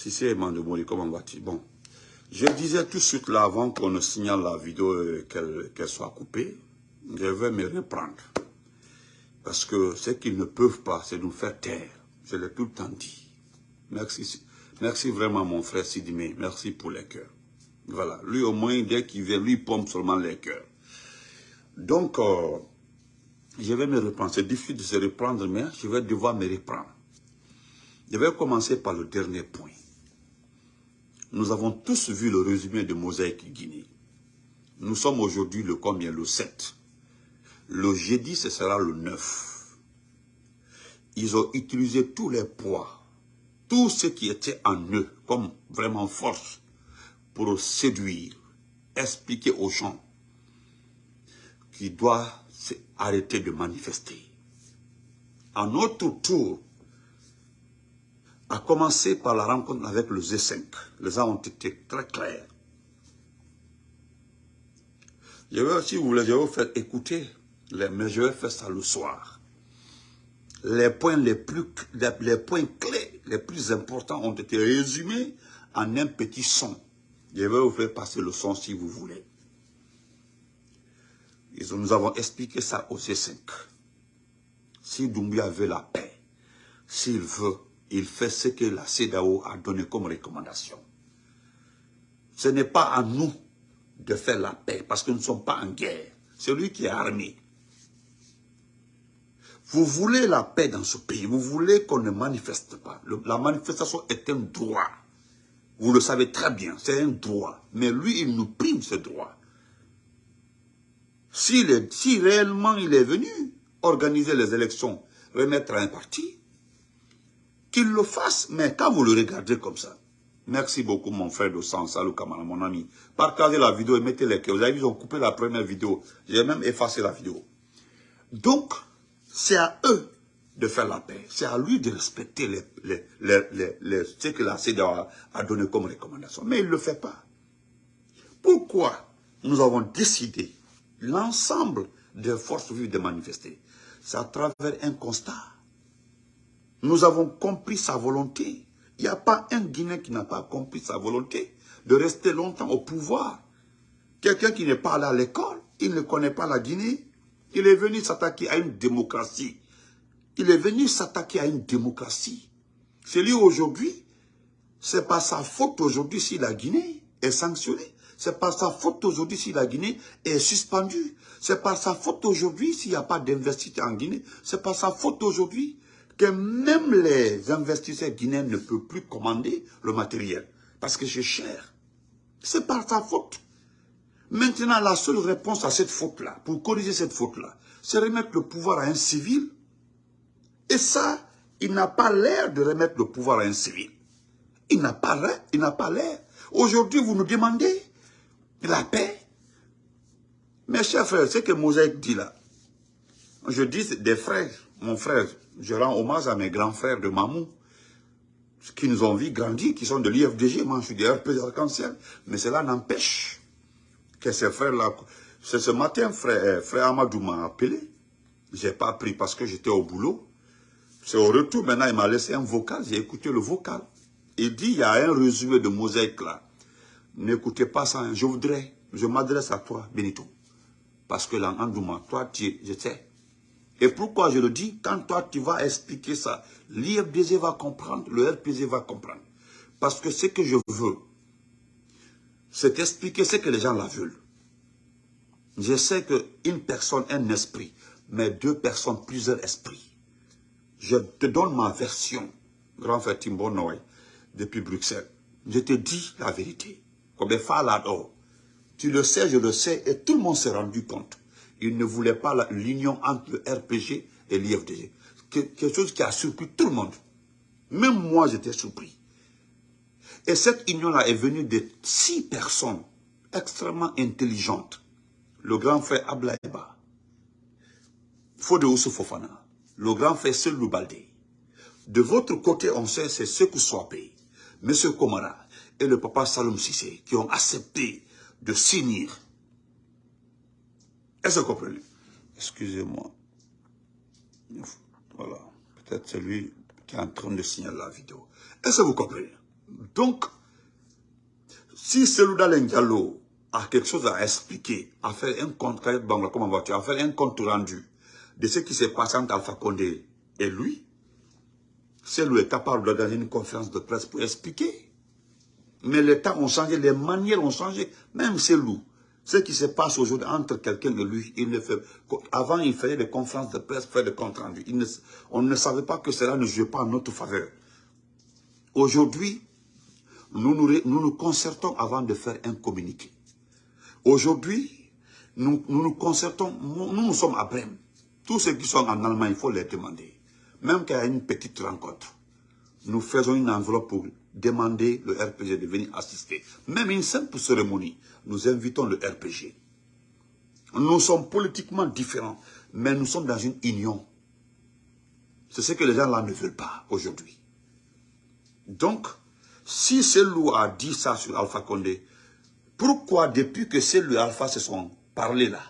Si c'est Mandemori, comment vas-tu? Bon. Je disais tout de suite là, avant qu'on ne signale la vidéo, euh, qu'elle soit coupée, je vais me reprendre. Parce que ce qu'ils ne peuvent pas, c'est nous faire taire. Je l'ai tout le temps dit. Merci. Merci vraiment, mon frère Sidimé. Merci pour les cœurs. Voilà. Lui, au moins, dès qu'il vient, lui, pompe seulement les cœurs. Donc, euh, je vais me reprendre. C'est difficile de se reprendre, mais je vais devoir me reprendre. Je vais commencer par le dernier point. Nous avons tous vu le résumé de Mosaïque Guinée. Nous sommes aujourd'hui le combien? Le 7. Le jeudi, ce sera le 9. Ils ont utilisé tous les poids, tout ce qui était en eux, comme vraiment force, pour séduire, expliquer aux gens qu'ils doivent arrêter de manifester. À notre tour, à commencer par la rencontre avec le Z5. Les gens ont été très clairs. Je vais, si vous faire écouter, mais je vais faire ça le soir. Les points, les, plus, les, points clés, les plus importants ont été résumés en un petit son. Je vais vous faire passer le son si vous voulez. Nous avons expliqué ça au C5. Si Doumbia veut la paix, s'il veut il fait ce que la CEDAO a donné comme recommandation. Ce n'est pas à nous de faire la paix, parce que nous ne sommes pas en guerre. C'est lui qui est armé. Vous voulez la paix dans ce pays, vous voulez qu'on ne manifeste pas. la manifestation est un droit. Vous le savez très bien, c'est un droit. Mais lui, il nous prime ce droit. Si, si réellement il est venu organiser les élections, remettre un parti, qu'il le fasse, mais quand vous le regardez comme ça, merci beaucoup mon frère de sang, salut Kamala, mon ami, partagez la vidéo et mettez les cœurs. Vous avez vu, ils ont coupé la première vidéo, j'ai même effacé la vidéo. Donc, c'est à eux de faire la paix, c'est à lui de respecter les, les, ce que la CEDA a, donné comme recommandation, mais il ne le fait pas. Pourquoi nous avons décidé, l'ensemble des forces vives de manifester? C'est à travers un constat nous avons compris sa volonté. Il n'y a pas un Guinéen qui n'a pas compris sa volonté de rester longtemps au pouvoir. Quelqu'un qui n'est pas allé à l'école, il ne connaît pas la Guinée. Il est venu s'attaquer à une démocratie. Il est venu s'attaquer à une démocratie. C'est lui aujourd'hui, c'est pas sa faute aujourd'hui si la Guinée est sanctionnée. C'est pas sa faute aujourd'hui si la Guinée est suspendue. C'est pas sa faute aujourd'hui s'il n'y a pas d'investissement en Guinée. C'est pas sa faute aujourd'hui que même les investisseurs guinéens ne peuvent plus commander le matériel parce que c'est cher. C'est par sa faute. Maintenant, la seule réponse à cette faute-là, pour corriger cette faute-là, c'est remettre le pouvoir à un civil. Et ça, il n'a pas l'air de remettre le pouvoir à un civil. Il n'a pas l'air. Il n'a pas l'air. Aujourd'hui, vous nous demandez la paix. Mes chers frères, ce que Mosaïque dit là, je dis des frères, mon frère, je rends hommage à mes grands frères de Mamou, qui nous ont vu grandir, qui sont de l'IFDG, moi je suis de RP Arc-en-Ciel, mais cela n'empêche que ces frères-là... Ce matin, frère, frère Amadou m'a appelé, j'ai pas pris parce que j'étais au boulot. C'est au retour, maintenant il m'a laissé un vocal, j'ai écouté le vocal. Il dit, il y a un résumé de mosaïque là. N'écoutez pas ça, hein. je voudrais, je m'adresse à toi, Benito. Parce que là, toi, tu, je sais, et pourquoi je le dis Quand toi, tu vas expliquer ça, l'IFDG va comprendre, le RPG va comprendre. Parce que ce que je veux, c'est expliquer ce que les gens la veulent. Je sais qu'une personne, un esprit, mais deux personnes, plusieurs esprits. Je te donne ma version, grand frère Timbo depuis Bruxelles. Je te dis la vérité. Comme Tu le sais, je le sais, et tout le monde s'est rendu compte il ne voulait pas l'union entre le RPG et l'IFDG. Quelque chose qui a surpris tout le monde. Même moi, j'étais surpris. Et cette union-là est venue de six personnes extrêmement intelligentes. Le grand frère Ablaïba, Fode Fofana, le grand frère Selou Baldé. De votre côté, on sait, c'est Sekou Swapé, M. Komara et le papa Saloum Sissé qui ont accepté de signer est-ce que vous comprenez Excusez-moi. Voilà. Peut-être celui qui est en train de signer la vidéo. Est-ce que vous comprenez? Donc, si Diallo a quelque chose à expliquer, à faire un compte, un compte rendu de ce qui s'est passé entre Alpha Condé et lui, Selou est capable de une conférence de presse pour expliquer. Mais les temps ont changé, les manières ont changé. Même Selou, ce qui se passe aujourd'hui entre quelqu'un et lui, il ne fait, avant il faisait des conférences de presse, faire des comptes rendus. on ne savait pas que cela ne jouait pas en notre faveur. Aujourd'hui, nous nous, nous concertons avant de faire un communiqué. Aujourd'hui, nous, nous concertons, nous, nous sommes à Brême. Tous ceux qui sont en Allemagne, il faut les demander. Même qu'il y a une petite rencontre, nous faisons une enveloppe pour demander le RPG de venir assister. Même une simple cérémonie, nous invitons le RPG. Nous sommes politiquement différents, mais nous sommes dans une union. C'est ce que les gens là ne veulent pas aujourd'hui. Donc, si Selou a dit ça sur Alpha Condé, pourquoi depuis que Selou et Alpha se sont parlé là,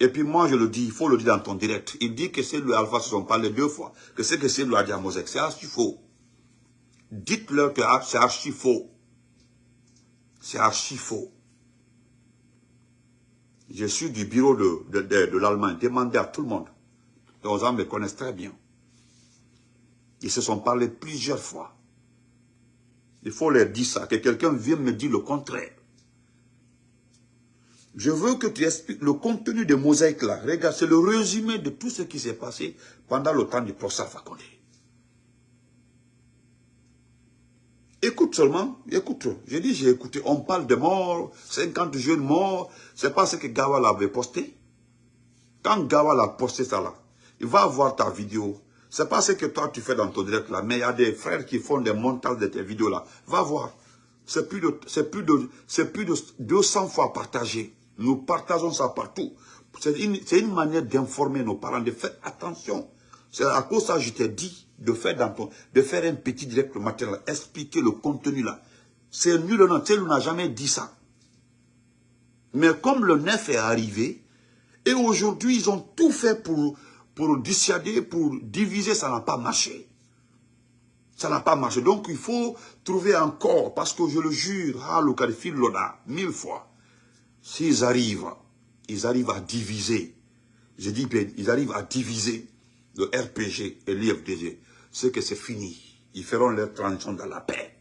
et puis moi je le dis, il faut le dire dans ton direct, il dit que Selou et Alpha se sont parlé deux fois, que ce que dit à Mosek, c'est archi faux. Dites-leur que c'est archi faux. C'est archi faux. Je suis du bureau de, de, l'Allemagne, demandez à tout le monde. Les gens me connaissent très bien. Ils se sont parlé plusieurs fois. Il faut leur dire ça, que quelqu'un vienne me dire le contraire. Je veux que tu expliques le contenu de Mosaïque là. Regarde, c'est le résumé de tout ce qui s'est passé pendant le temps du procès Fakonde. Écoute seulement, écoute. J'ai dit, j'ai écouté. On parle de morts, 50 jeunes morts. C'est pas ce que Gawal avait posté. Quand Gawal a posté ça là, il va voir ta vidéo. C'est pas ce que toi tu fais dans ton direct là, mais il y a des frères qui font des montages de tes vidéos là. Va voir. C'est plus de, c'est plus c'est plus de 200 fois partagé. Nous partageons ça partout. C'est une, manière d'informer nos parents, de faire attention. C'est à cause de ça que je t'ai dit de faire, dans ton, de faire un petit direct le matin, expliquer le contenu là. C'est nul, non, tu n'a jamais dit ça. Mais comme le neuf est arrivé, et aujourd'hui ils ont tout fait pour, pour pour diviser, ça n'a pas marché. Ça n'a pas marché. Donc il faut trouver encore, parce que je le jure, ah, le Loda, mille fois, s'ils arrivent, ils arrivent à diviser, je dis bien, ils arrivent à diviser le RPG et l'IFDG, c'est que c'est fini. Ils feront leur transition dans la paix.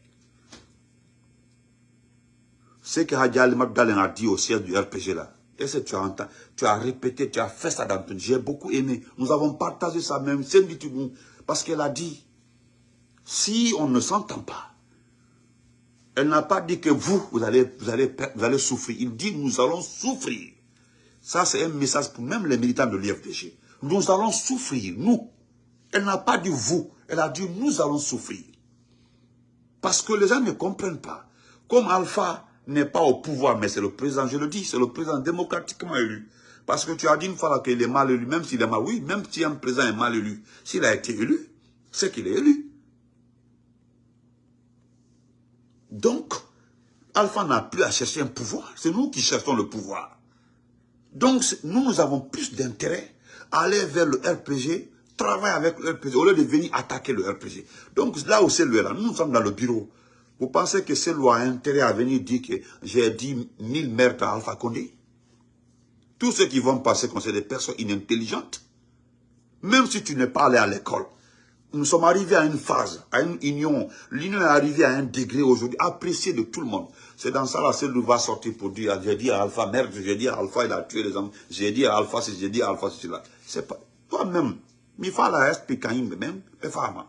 Ce que Hadjali Magdalene a dit au siège du RPG là, tu as, tu as répété, tu as fait ça dans ton... J'ai beaucoup aimé. Nous avons partagé ça même, parce qu'elle a dit, si on ne s'entend pas, elle n'a pas dit que vous, vous allez, vous, allez, vous allez souffrir. Il dit, nous allons souffrir. Ça, c'est un message pour même les militants de l'IFDG. Nous allons souffrir, nous. Elle n'a pas dit vous, elle a dit nous allons souffrir. Parce que les gens ne comprennent pas. Comme Alpha n'est pas au pouvoir, mais c'est le président, je le dis, c'est le président démocratiquement élu. Parce que tu as dit une fois qu'il est mal élu, même s'il est mal, oui, même si un président est mal élu, s'il a été élu, c'est qu'il est élu. Donc, Alpha n'a plus à chercher un pouvoir. C'est nous qui cherchons le pouvoir. Donc, nous, nous avons plus d'intérêt à aller vers le RPG, travailler avec le RPG, au lieu de venir attaquer le RPG. Donc, là où c'est lui, là, nous sommes dans le bureau. Vous pensez que c'est lui a intérêt à venir dire que j'ai dit mille meurtres à Alpha Condé? Tous ceux qui vont passer comme c'est des personnes inintelligentes. Même si tu n'es pas allé à l'école, nous sommes arrivés à une phase, à une union. L'union est arrivée à un degré aujourd'hui apprécié de tout le monde. C'est dans ça là, c'est nous va sortir pour dire, j'ai dit à Alpha, merde, j'ai dit à Alpha, il a tué les hommes. J'ai dit à Alpha, j'ai dit à Alpha, c'est là. C'est pas, toi-même, faut la expliquer même, femme.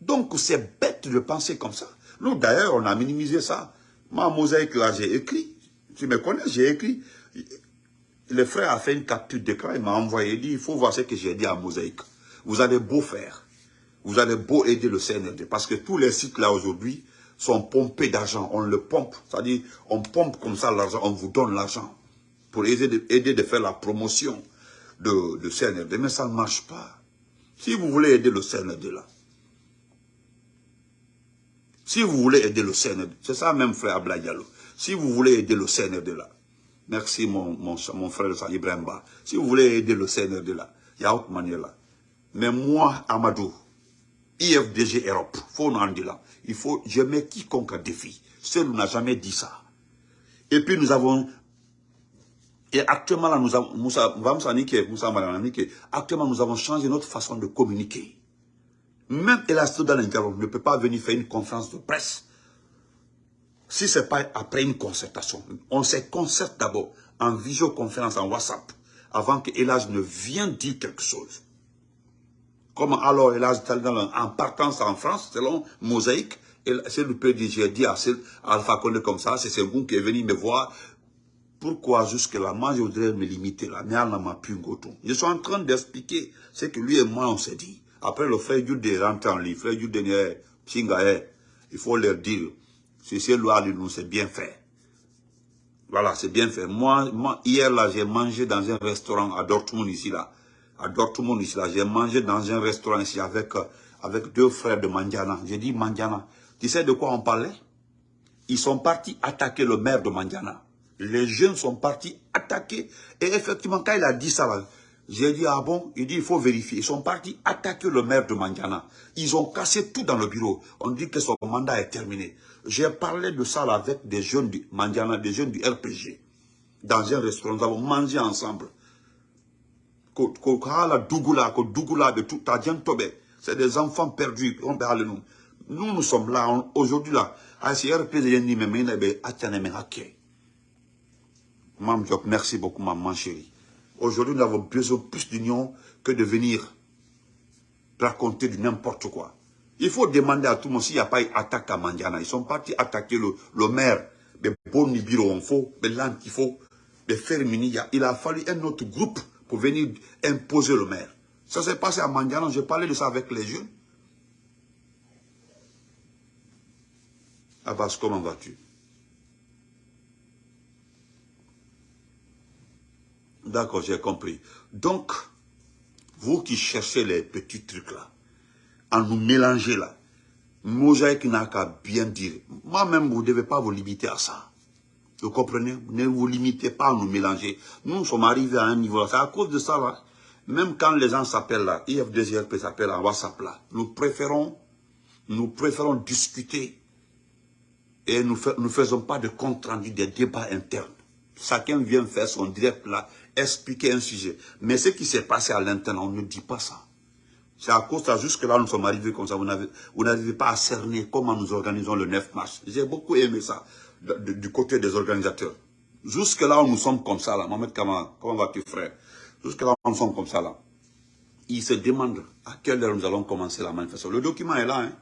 Donc c'est bête de penser comme ça. Nous d'ailleurs, on a minimisé ça. Moi, mosaïque là, j'ai écrit. Tu me connais, j'ai écrit. Le frère a fait une capture d'écran, il m'a envoyé, il dit, il faut voir ce que j'ai dit à Mosaïque. Vous allez beau faire, vous allez beau aider le CNRD, parce que tous les sites là aujourd'hui sont pompés d'argent, on le pompe, c'est-à-dire on pompe comme ça l'argent, on vous donne l'argent pour aider de, faire la promotion de, de CNRD, mais ça ne marche pas. Si vous voulez aider le CNRD là, si vous voulez aider le CNRD, c'est ça même frère Ablaïalo, si vous voulez aider le CNRD là, merci mon, mon, mon frère Ibrahimba, si vous voulez aider le CNRD là, il y a autre manière là, mais moi, Amadou, IFDG Europe, faut en dire là. Il faut, je mets quiconque à défi. Seul n'a jamais dit ça. Et puis nous avons, et actuellement là, nous avons, Moussa, Moussa actuellement nous avons changé notre façon de communiquer. Même Elasto dans ne peut pas venir faire une conférence de presse si ce n'est pas après une concertation. On se concerte d'abord en visioconférence, en WhatsApp, avant que Elage ne vienne dire quelque chose. Comme alors en partance en France, selon Mosaïque, c'est le PDG dit à Alpha Condé comme ça, c'est vous qui est venu me voir. Pourquoi jusque-là, moi je voudrais me limiter là, Je suis en train d'expliquer ce que lui et moi on s'est dit. Après le frère Jude rentre en livre, frère Jude il faut leur dire, c'est loi de nous, c'est bien fait. Voilà, c'est bien fait. Moi, moi hier là, j'ai mangé dans un restaurant à Dortmund ici là. À Dortmund ici là, j'ai mangé dans un restaurant ici avec, euh, avec deux frères de Mandiana. J'ai dit Mandiana, tu sais de quoi on parlait? Ils sont partis attaquer le maire de Mandiana. Les jeunes sont partis attaquer. Et effectivement, quand il a dit ça là, j'ai dit, ah bon? Il dit, il faut vérifier. Ils sont partis attaquer le maire de Mandiana. Ils ont cassé tout dans le bureau. On dit que son mandat est terminé. J'ai parlé de ça avec des jeunes du Mandiana, des jeunes du RPG. Dans un restaurant, nous avons mangé ensemble. C'est des enfants perdus. Nous, nous sommes là, aujourd'hui là. Merci beaucoup, maman chérie. Aujourd'hui, nous avons besoin plus d'union que de venir raconter du n'importe quoi. Il faut demander à tout le monde s'il n'y a pas eu attaque à Mandiana. Ils sont partis attaquer le, maire. Mais bon on faut, mais faut, mais faire Il a fallu un autre groupe pour venir imposer le maire. Ça s'est passé à Mandiana, j'ai parlé de ça avec les jeunes. Abbas, comment vas-tu? D'accord, j'ai compris. Donc, vous qui cherchez les petits trucs là, en nous mélanger là, Mosaïque n'a qu'à bien dire. Moi-même, vous ne devez pas vous limiter à ça. Vous comprenez? Ne vous limitez pas à nous mélanger. Nous sommes arrivés à un niveau. C'est à cause de ça là. Même quand les gens s'appellent là, IF2RP s'appelle en WhatsApp là, nous préférons, nous préférons discuter et nous ne faisons pas de compte rendu des débats internes. Chacun vient faire son direct là expliquer un sujet. Mais ce qui s'est passé à l'interne, on ne dit pas ça. C'est à cause de ça, jusque-là, nous sommes arrivés comme ça. Vous n'arrivez pas à cerner comment nous organisons le 9 mars. J'ai beaucoup aimé ça, du côté des organisateurs. Jusque-là, nous sommes comme ça, là. Mohamed Kama, comment vas-tu, frère? Jusque-là, nous sommes comme ça, là. Ils se demandent à quelle heure nous allons commencer la manifestation. Le document est là, hein.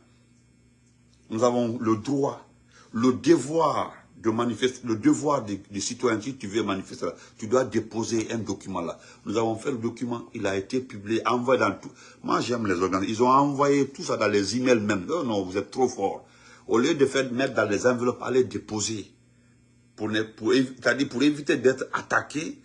Nous avons le droit, le devoir de manifester, le devoir des, citoyens, si tu veux manifester, tu dois déposer un document là. Nous avons fait le document, il a été publié, envoyé dans tout. Moi, j'aime les organes. Ils ont envoyé tout ça dans les emails même. Non, non, vous êtes trop fort. Au lieu de faire mettre dans les enveloppes, aller déposer. Pour, pour, C'est-à-dire pour éviter d'être attaqués,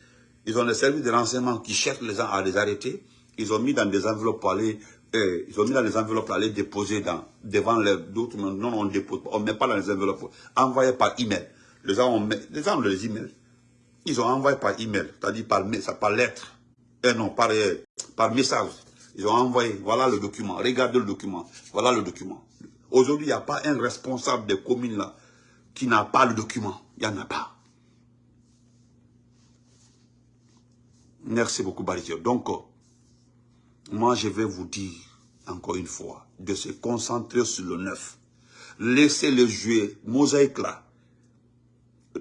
ils ont les services de renseignement qui cherchent les gens à les arrêter. Ils ont mis dans des enveloppes pour aller eh, ils ont mis dans les enveloppes pour aller déposer dans, devant les d'autres. Non, on dépose on ne met pas dans les enveloppes. Envoyé par email. Les gens ont, les gens ont les emails. Ils ont envoyé par email, c'est-à-dire par, par lettre. Eh non, par, eh, par message. Ils ont envoyé, voilà le document, regardez le document, voilà le document. Aujourd'hui, il n'y a pas un responsable des communes là qui n'a pas le document. Il n'y en a pas. Merci beaucoup, Baritier. Donc, moi, je vais vous dire, encore une fois, de se concentrer sur le neuf. Laissez-le jouer, mosaïque là.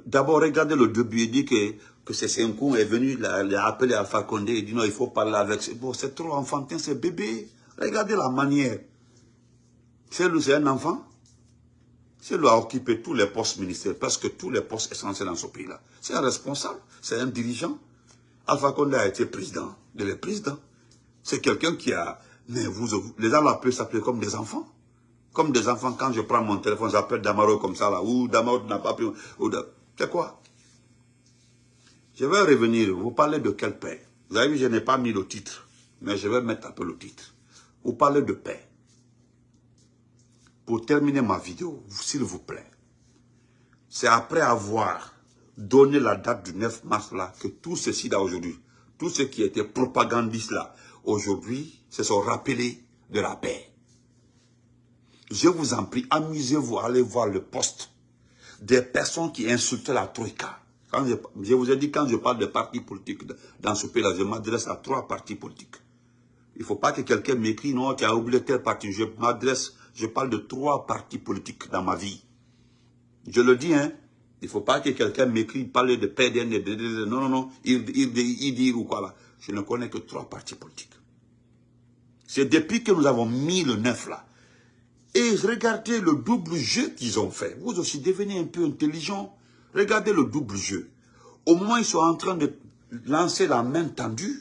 D'abord, regardez le début, il dit que, que c'est Senkou est venu, il a, appelé Alpha Condé, il dit non, il faut parler avec... Bon, c'est trop enfantin, c'est bébé. Regardez la manière. C'est lui, c'est un enfant. C'est lui a occupé tous les postes ministériels, parce que tous les postes essentiels dans ce pays-là. C'est un responsable, c'est un dirigeant. Alpha Condé a été président de les présidents. C'est quelqu'un qui a... Mais vous, les gens peuvent s'appeler comme des enfants. Comme des enfants, quand je prends mon téléphone, j'appelle Damaro comme ça là. Ou Damaro n'a pas pris... C'est quoi? Je vais revenir. Vous parlez de quelle paix? Vous avez vu, je n'ai pas mis le titre. Mais je vais mettre un peu le titre. Vous parlez de paix. Pour terminer ma vidéo, s'il vous plaît, c'est après avoir donné la date du 9 mars là, que tout ceci là aujourd'hui, tout ce qui était propagandiste là, aujourd'hui, se sont rappelés de la paix. je vous en prie, amusez-vous, allez voir le poste des personnes qui insultaient la Troïka. Quand je, vous ai dit, quand je parle de partis politiques dans ce pays-là, je m'adresse à trois partis politiques. Il ne faut pas que quelqu'un m'écrit, non, tu as oublié tel parti. Je m'adresse, je parle de trois partis politiques dans ma vie. Je le dis, hein. Il ne faut pas que quelqu'un m'écrit, parle de PDN, de, non, non, non, il, il, il, dit ou quoi là. Je ne connais que trois partis politiques. C'est depuis que nous avons mis le neuf là. Et regardez le double jeu qu'ils ont fait. Vous aussi devenez un peu intelligent. Regardez le double jeu. Au moins, ils sont en train de lancer la main tendue.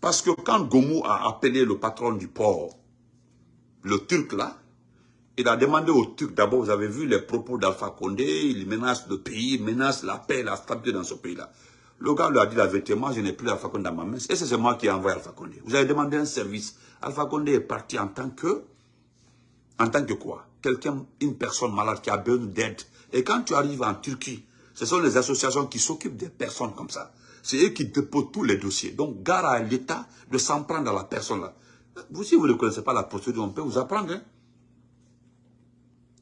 Parce que quand Gomu a appelé le patron du port, le Turc là, il a demandé au Turc, d'abord, vous avez vu les propos d'Alpha Condé, il menace le pays, il menace la paix, la stabilité dans ce pays-là. Le gars lui a dit la vérité, moi je n'ai plus Alpha Condé dans ma main. Et c'est moi qui ai envoyé Alpha Condé. Vous avez demandé un service. Alpha Condé est parti en tant que, en tant que quoi? Quelqu'un, une personne malade qui a besoin d'aide. Et quand tu arrives en Turquie, ce sont les associations qui s'occupent des personnes comme ça. C'est eux qui déposent tous les dossiers. Donc, gare à l'État de s'en prendre à la personne là. Vous, si vous ne connaissez pas la procédure, on peut vous apprendre. Hein?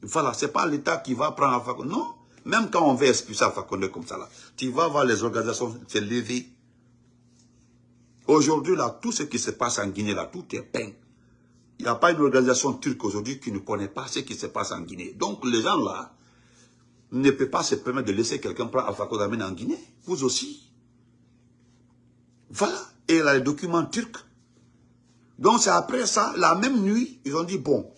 Voilà, ce n'est pas l'État qui va prendre Alpha. Non, même quand on veut expulser Alpha Condé comme ça, là, tu vas voir les organisations se lever. Aujourd'hui, là, tout ce qui se passe en Guinée, là, tout est peint. Il n'y a pas une organisation turque aujourd'hui qui ne connaît pas ce qui se passe en Guinée. Donc, les gens, là, ne peuvent pas se permettre de laisser quelqu'un prendre Alpha Condé en Guinée. Vous aussi. Voilà. Et là, les documents turcs. Donc, c'est après ça, la même nuit, ils ont dit, bon,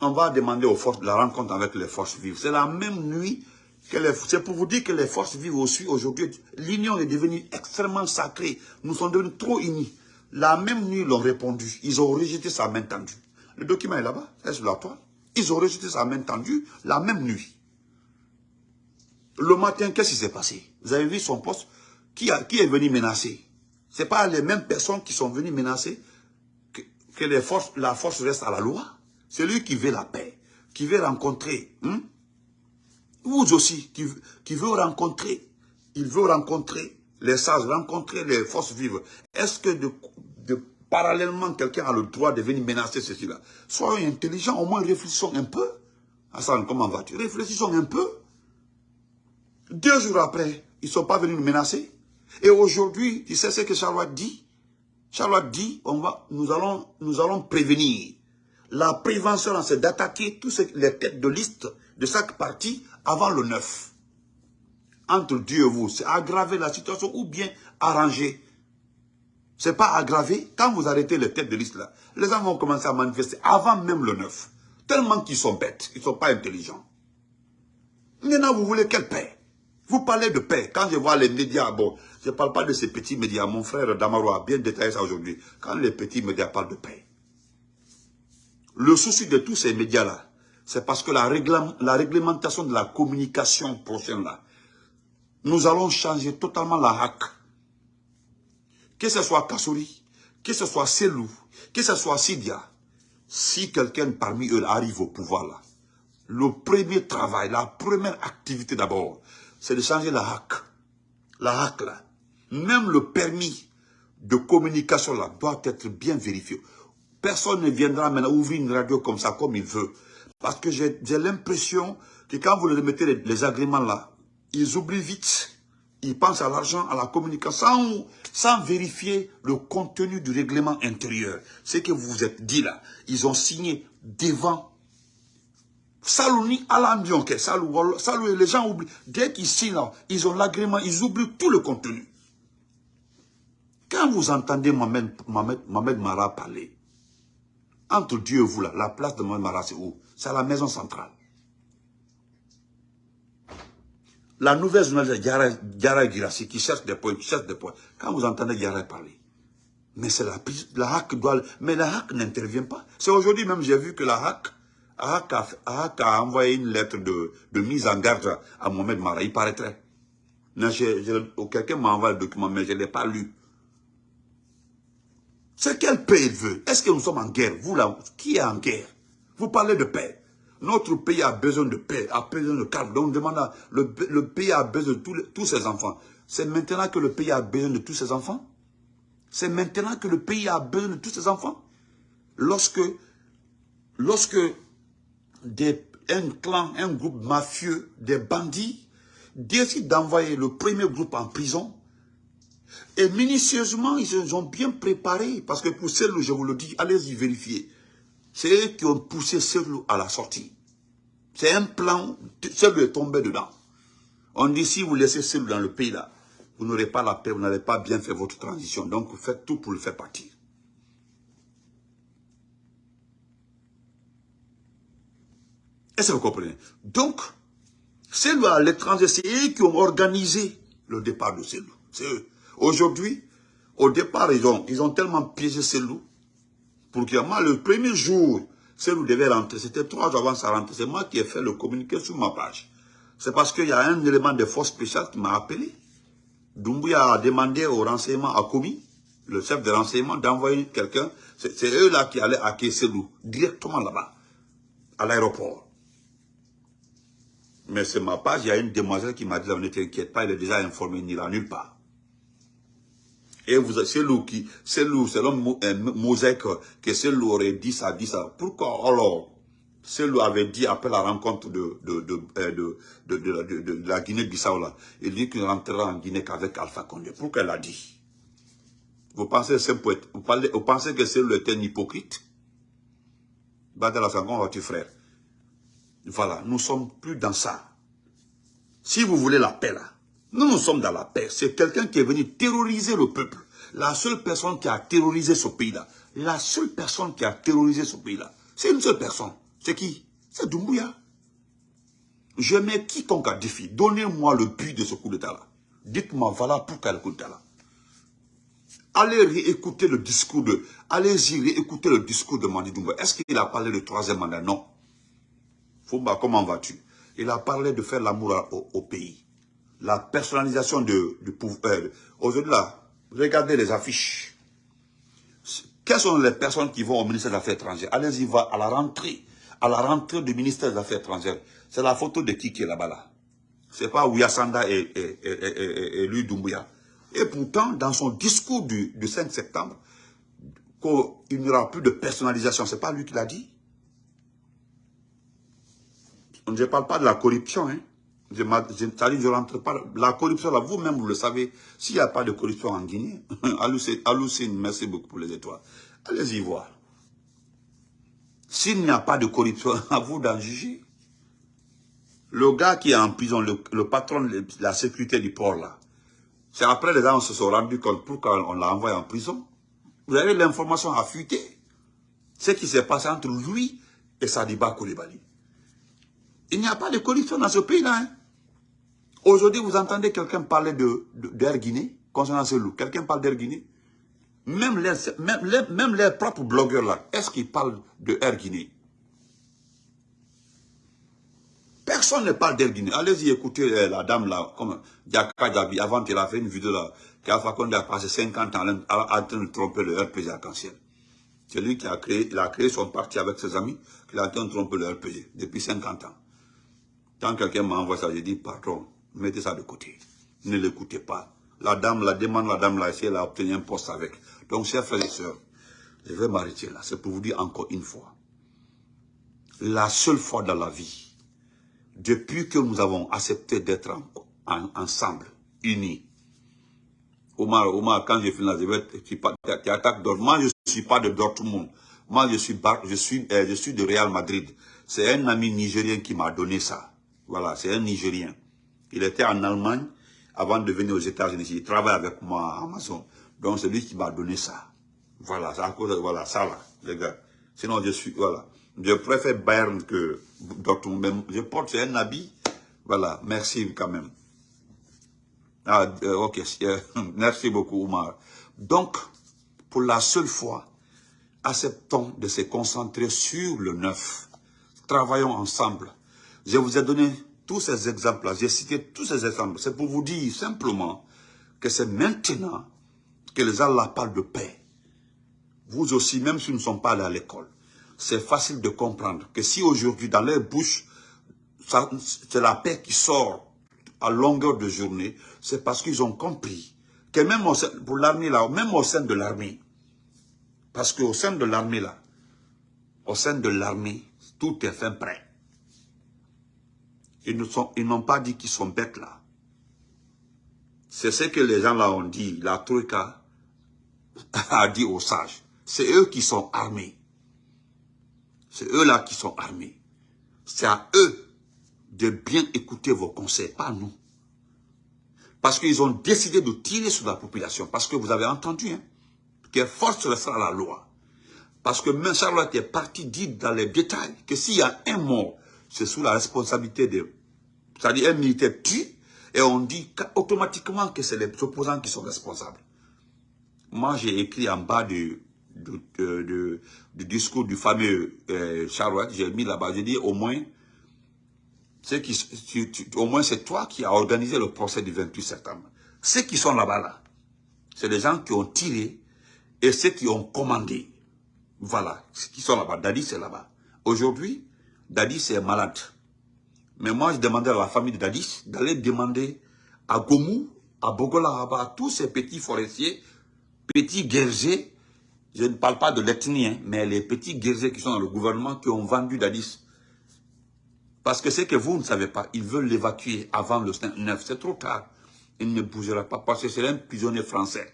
on va demander aux forces, la rencontre avec les forces vives. C'est la même nuit que les... C'est pour vous dire que les forces vives aussi, aujourd'hui, l'union est devenue extrêmement sacrée. Nous sommes devenus trop unis. La même nuit, ils l'ont répondu. Ils ont rejeté sa main tendue. Le document est là-bas, c'est sur la toile. Ils ont rejeté sa main tendue la même nuit. Le matin, qu'est-ce qui s'est passé? Vous avez vu son poste? Qui, a, qui est venu menacer? Ce pas les mêmes personnes qui sont venues menacer que, la force reste à la loi. Celui qui veut la paix, qui veut rencontrer, hein? vous aussi, qui, veut rencontrer, il veut rencontrer les sages, rencontrer les forces vives. Est-ce que de, de, parallèlement, quelqu'un a le droit de venir menacer ceci-là? Soyons intelligents, au moins réfléchissons un peu. Hassan, comment vas-tu? Réfléchissons un peu. Deux jours après, ils ne sont pas venus nous menacer. Et aujourd'hui, tu sais ce que Charlotte dit? Charlotte dit, on va, nous, allons, nous allons prévenir. La prévention, c'est d'attaquer tous les têtes de liste de chaque parti avant le 9. Entre Dieu et vous, c'est aggraver la situation ou bien arranger. C'est pas aggraver. Quand vous arrêtez les têtes de liste là, les gens vont commencer à manifester avant même le 9. Tellement qu'ils sont bêtes, ils ne sont pas intelligents. Maintenant, vous voulez quelle paix? Vous parlez de paix. Quand je vois les médias, bon, je ne parle pas de ces petits médias. Mon frère Damaro a bien détaillé ça aujourd'hui. Quand les petits médias parlent de paix, le souci de tous ces médias-là, c'est parce que la, réglementation de la communication prochaine là, nous allons changer totalement la hack. Que ce soit Kassouri, que ce soit Selou, que ce soit Sidia, si quelqu'un parmi eux arrive au pouvoir là, le premier travail, la première activité d'abord, c'est de changer la hack. La hack là. Même le permis de communication là doit être bien vérifié. Personne ne viendra maintenant ouvrir une radio comme ça, comme il veut. Parce que j'ai l'impression que quand vous leur mettez les, agréments là, ils oublient vite. Ils pensent à l'argent, à la communication, sans, vérifier le contenu du règlement intérieur. Ce que vous vous êtes dit là, ils ont signé devant Salouni Alambion, Salou, Salou, les gens oublient. Dès qu'ils signent ils ont l'agrément, ils oublient tout le contenu. Quand vous entendez Mohamed, Mohamed Mara parler, entre Dieu et vous, là, la place de Mohamed Mara, c'est où? C'est à la maison centrale. La nouvelle journaliste Yara Girassi qui cherche des points, qui cherche des points. Quand vous entendez Yara parler, mais c'est la, la HAC doit... Mais la HAC n'intervient pas. C'est aujourd'hui même, j'ai vu que la HAC, HAC a, envoyé une lettre de, de, mise en garde à Mohamed Mara. Il paraîtrait. Quelqu'un m'a envoyé le document, mais je ne l'ai pas lu. C'est quelle paix il veut Est-ce que nous sommes en guerre? Vous là, qui est en guerre? Vous parlez de paix. Notre pays a besoin de paix, a besoin de calme. Donc on demande, le, le pays a besoin de tous, tous ses enfants. C'est maintenant que le pays a besoin de tous ses enfants? C'est maintenant que le pays a besoin de tous ses enfants? Lorsque lorsque des, un clan, un groupe mafieux, des bandits, décident d'envoyer le premier groupe en prison, et minutieusement, ils se sont bien préparés, parce que pour celle je vous le dis, allez-y vérifier. C'est eux qui ont poussé Selou à la sortie. C'est un plan, Selou est tombé dedans. On dit, si vous laissez Selou dans le pays là, vous n'aurez pas la paix, vous n'allez pas bien faire votre transition. Donc, vous faites tout pour le faire partir. Est-ce que vous comprenez Donc, à l'étranger, c'est eux qui ont organisé le départ de Selou. C'est eux. Aujourd'hui, au départ, ils ont, ils ont tellement piégé Selou, pour que moi, le premier jour, Selou devait rentrer, c'était trois jours avant sa rentrée, c'est moi qui ai fait le communiqué sur ma page. C'est parce qu'il y a un élément de force spéciale qui m'a appelé. Doumbouya a demandé au renseignement, à Komi, le chef de renseignement, d'envoyer quelqu'un. C'est eux là qui allaient accueillir Selou, directement là-bas, à l'aéroport. Mais c'est ma page, il y a une demoiselle qui m'a dit, ne t'inquiète pas, il est déjà informé, il n'ira nulle part. Et vous, c'est lui qui, c'est lui, c'est l'homme mosaïque que c'est lui aurait dit ça, dit ça. Pourquoi? Alors, c'est lui avait dit après la rencontre de, de, de, de, de, de la Guinée-Bissau là, il dit qu'il rentrera en Guinée qu'avec Alpha Condé. Pourquoi elle a dit? Vous pensez c'est vous, vous pensez que c'est lui était un hypocrite? Badala la seconde, votre frère. Voilà, nous sommes plus dans ça. Si vous voulez la paix là, nous, nous sommes dans la paix. C'est quelqu'un qui est venu terroriser le peuple. La seule personne qui a terrorisé ce pays-là, la seule personne qui a terrorisé ce pays-là, c'est une seule personne. C'est qui? C'est Doumbouya. Je mets quiconque à défi. Donnez-moi le but de ce coup d'état-là. Dites-moi, voilà pour quel coup d'état-là. Allez réécouter le discours de... Allez-y réécouter le discours de Mandi Doumbouya. Est-ce qu'il a parlé de troisième mandat? Non. Fouba, comment vas-tu? Il a parlé de faire l'amour au pays la personnalisation du pouvoir. Euh, aujourd'hui, regardez les affiches. Quelles sont les personnes qui vont au ministère des Affaires étrangères? Allez-y, va à la rentrée. À la rentrée du ministère des Affaires étrangères. C'est la photo de qui qui est là-bas là. C'est pas Ouyasanda et, et, et, et, lui Doumbouya. Et pourtant, dans son discours du, du 5 septembre, qu'il n'y aura plus de personnalisation. C'est pas lui qui l'a dit. Je ne parle pas de la corruption, hein. Je, je, je rentre pas. La corruption, là, vous-même, vous le savez, s'il n'y a pas de corruption en Guinée, hallucine, merci beaucoup pour les étoiles. Allez-y voir. S'il n'y a pas de corruption, à vous d'en juger. Le gars qui est en prison, le, patron de la sécurité du port, là, c'est après les gens se sont rendus compte pourquoi on l'a envoyé en prison. Vous avez l'information à fuiter. Ce qui s'est passé entre lui et Sadiba Koulibaly. Il n'y a pas de corruption dans ce pays-là. Hein. Aujourd'hui, vous entendez quelqu'un parler de, d'Air Guinée, concernant ce loup. Quelqu'un parle d'Air Guinée. Même les, même, même les propres blogueurs là, est-ce qu'ils parlent de Air Guinée? Personne ne parle d'Air Guinée. Allez-y écouter euh, la dame là, comme Diaka Djabi, avant qu'elle a fait une vidéo là, qu'Alpha Condé a passé 50 ans en train de tromper le RPG arc-en-ciel. C'est lui qui a créé, il a créé son parti avec ses amis, qu'il a en train de tromper le RPG depuis 50 ans. Quand quelqu'un m'envoie ça, je dis, patron, mettez ça de côté. Ne l'écoutez pas. La dame, la demande, la dame là, elle a obtenu un poste avec. Donc, chers frères et sœurs, je vais m'arrêter là. C'est pour vous dire encore une fois. La seule fois dans la vie, depuis que nous avons accepté d'être ensemble, unis, Omar, Omar, quand je finis là, je vais, tu, tu attaques Moi, je ne suis pas de Dortmund. Moi, je suis, je suis, euh, je suis de Real Madrid. C'est un ami nigérien qui m'a donné ça. Voilà, c'est un Nigérien. Il était en Allemagne avant de venir aux États-Unis. Il travaille avec moi à Amazon. Donc c'est lui qui m'a donné ça. Voilà, ça, voilà, ça là, les gars. Sinon, je suis, voilà. Je préfère Bayern que Dortmund. Même, je porte un habit. Voilà, merci quand même. Ah, euh, ok, merci beaucoup, Omar. Donc, pour la seule fois, acceptons de se concentrer sur le neuf. Travaillons ensemble. Je vous ai donné tous ces exemples-là, j'ai cité tous ces exemples. C'est pour vous dire simplement que c'est maintenant que les Allah parlent de paix. Vous aussi, même si nous ne sommes pas allés à l'école, c'est facile de comprendre que si aujourd'hui, dans leur bouche, c'est la paix qui sort à longueur de journée, c'est parce qu'ils ont compris que même pour l'armée là, même au sein de l'armée, parce qu'au sein de l'armée là, au sein de l'armée, tout est fin prêt. Ils n'ont pas dit qu'ils sont bêtes là. C'est ce que les gens là ont dit, la Troïka a dit aux sages. C'est eux qui sont armés. C'est eux là qui sont armés. C'est à eux de bien écouter vos conseils, pas nous. Parce qu'ils ont décidé de tirer sur la population. Parce que vous avez entendu, hein, que force restera la loi. Parce que même Charlotte est parti dire dans les détails que s'il y a un mort, c'est sous la responsabilité de... C'est-à-dire un militaire tue, et on dit automatiquement que c'est les opposants qui sont responsables. Moi, j'ai écrit en bas du, du, discours du fameux euh, j'ai mis là-bas, j'ai dit au moins, qui, au moins c'est toi qui as organisé le procès du 28 septembre. Ceux qui sont là-bas, là, c'est les gens qui ont tiré et ceux qui ont commandé. Voilà, ceux qui sont là-bas. Dadi, c'est là-bas. Aujourd'hui, Dadi, c'est malade. Mais moi, je demandais à la famille de Dadis d'aller demander à Gomou, à Bogola, à tous ces petits forestiers, petits guerriers, je ne parle pas de l'ethnie, hein, mais les petits guerriers qui sont dans le gouvernement, qui ont vendu Dadis. Parce que c'est que vous ne savez pas, ils veulent l'évacuer avant le 9, c'est trop tard. Il ne bougera pas parce que c'est un prisonnier français.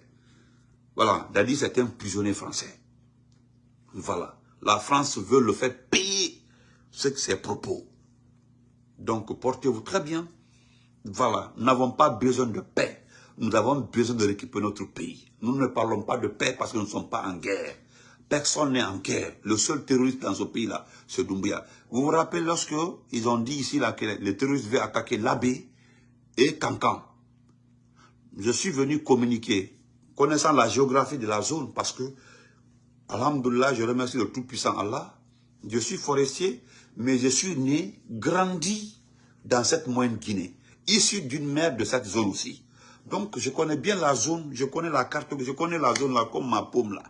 Voilà, Dadis est un prisonnier français. Voilà, la France veut le faire payer ce que ses propos. Donc, portez-vous très bien. Voilà, nous n'avons pas besoin de paix. Nous avons besoin de récupérer notre pays. Nous ne parlons pas de paix parce que nous ne sommes pas en guerre. Personne n'est en guerre. Le seul terroriste dans ce pays-là, c'est Doumbia. Vous vous rappelez lorsque ils ont dit ici que les terroristes veulent attaquer l'Abbé et Cancan. Je suis venu communiquer, connaissant la géographie de la zone, parce que, Alhamdulillah, je remercie le Tout-Puissant Allah. Je suis forestier, mais je suis né, grandi dans cette moyenne Guinée, issu d'une mère de cette zone aussi. Donc, je connais bien la zone, je connais la carte, je connais la zone là comme ma paume là.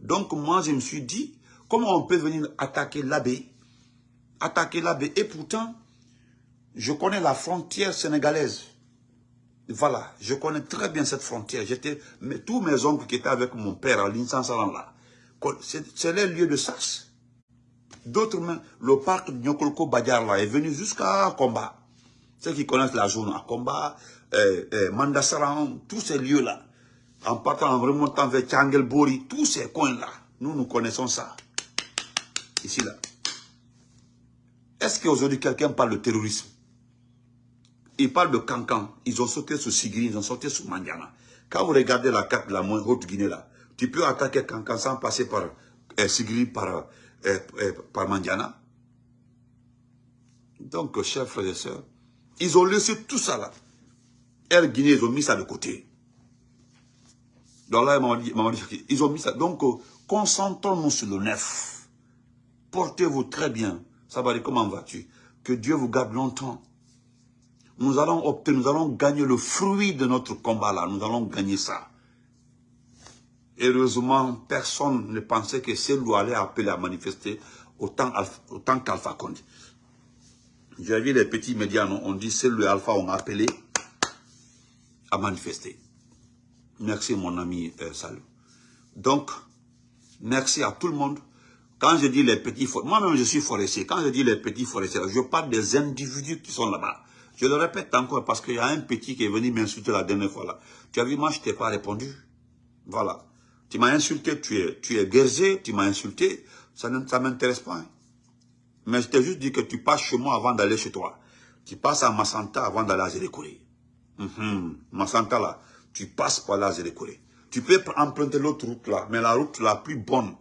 Donc, moi, je me suis dit, comment on peut venir attaquer l'abbé Attaquer l'abbé. Et pourtant, je connais la frontière sénégalaise. Voilà, je connais très bien cette frontière. J'étais, tous mes oncles qui étaient avec mon père à l'Insansalan là, c'est les lieux de sas. D'autres, le parc Nyokolko Badjar là, est venu jusqu'à Combat. Ceux qui connaissent la zone à Combat, euh, Mandasaran, tous ces lieux-là, en partant, en remontant vers Tchangelbori, tous ces coins-là, nous, nous connaissons ça. Ici, là. Est-ce qu'aujourd'hui, quelqu'un parle de terrorisme? Il parle de Cancan. Ils ont sauté sur Sigri, ils ont sauté sur Mandiana. Quand vous regardez la carte de la Haute-Guinée, là, tu peux attaquer Cancan sans passer par euh, Sigri, par par Mandiana. Donc, chers frères et sœurs, ils ont laissé tout ça là. Air Guinée, ils ont mis ça de côté. Donc là, ils ont mis ça. Donc, euh, concentrons-nous sur le neuf. Portez-vous très bien. Ça va dire, comment vas-tu? Que Dieu vous garde longtemps. Nous allons obtenir, nous allons gagner le fruit de notre combat là. Nous allons gagner ça. Heureusement, personne ne pensait que Selou allait appeler à manifester autant, autant qu'Alpha Condé. J'ai vu les petits médias, on dit Selou et Alpha ont appelé à manifester. Merci mon ami euh. Donc, merci à tout le monde. Quand je dis les petits forestiers, moi-même je suis forestier, quand je dis les petits forestiers, je parle des individus qui sont là-bas. Je le répète encore parce qu'il y a un petit qui est venu m'insulter la dernière fois là. Tu as vu, moi je t'ai pas répondu. Voilà. Tu m'as insulté, tu es, tu es tu m'as insulté, ça ne m'intéresse pas. Hein. Mais je t'ai juste dit que tu passes chez moi avant d'aller chez toi. Tu passes à Massanta avant d'aller à Zélékouré. Mm Massanta là, tu passes par là à Zélékouré. Tu peux emprunter l'autre route là, mais la route la plus bonne,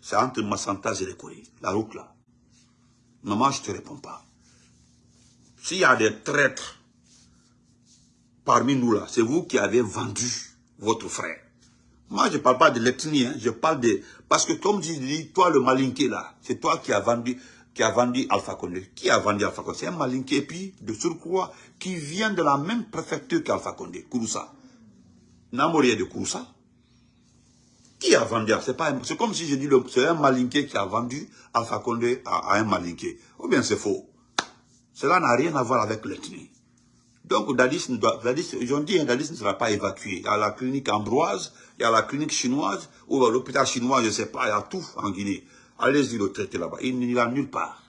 c'est entre Massanta et Zélékouré. La route là. Maman, je ne te réponds pas. S'il y a des traîtres parmi nous là, c'est vous qui avez vendu votre frère. Moi, je ne parle pas de l'ethnie, hein. je parle de... Parce que comme je dis, toi, le malinqué là, c'est toi qui as vendu qui a vendu Alpha Condé. Qui a vendu Alpha Condé? C'est un malinqué, et puis, de surcroît, qui vient de la même préfecture qu'Alpha Condé, Kouroussa. Namorier de Kouroussa. Qui a vendu C'est comme si je dis, c'est un malinqué qui a vendu Alpha Condé à, un malinqué. Ou bien c'est faux? Cela n'a rien à voir avec l'ethnie. Donc, Dadis, Dadis, ils dit, Dadis ne sera pas évacué. A la clinique Ambroise, il y a la clinique chinoise, ou l'hôpital chinois, je ne sais pas, il y a tout en Guinée. Allez-y le traiter là-bas. Il n'ira nulle part.